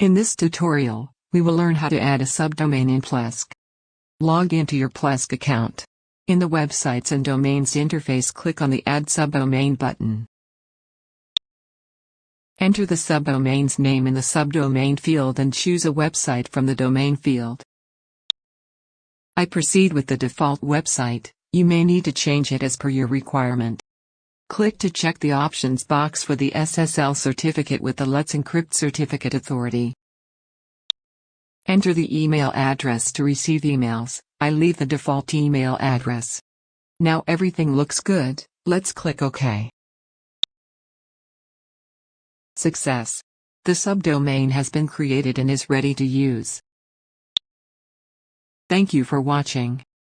In this tutorial, we will learn how to add a subdomain in Plesk. Log into your Plesk account. In the Websites and Domains interface click on the Add Subdomain button. Enter the subdomain's name in the subdomain field and choose a website from the domain field. I proceed with the default website, you may need to change it as per your requirement. Click to check the options box for the SSL certificate with the Let's Encrypt certificate authority. Enter the email address to receive emails, I leave the default email address. Now everything looks good, let's click OK. Success. The subdomain has been created and is ready to use. Thank you for watching.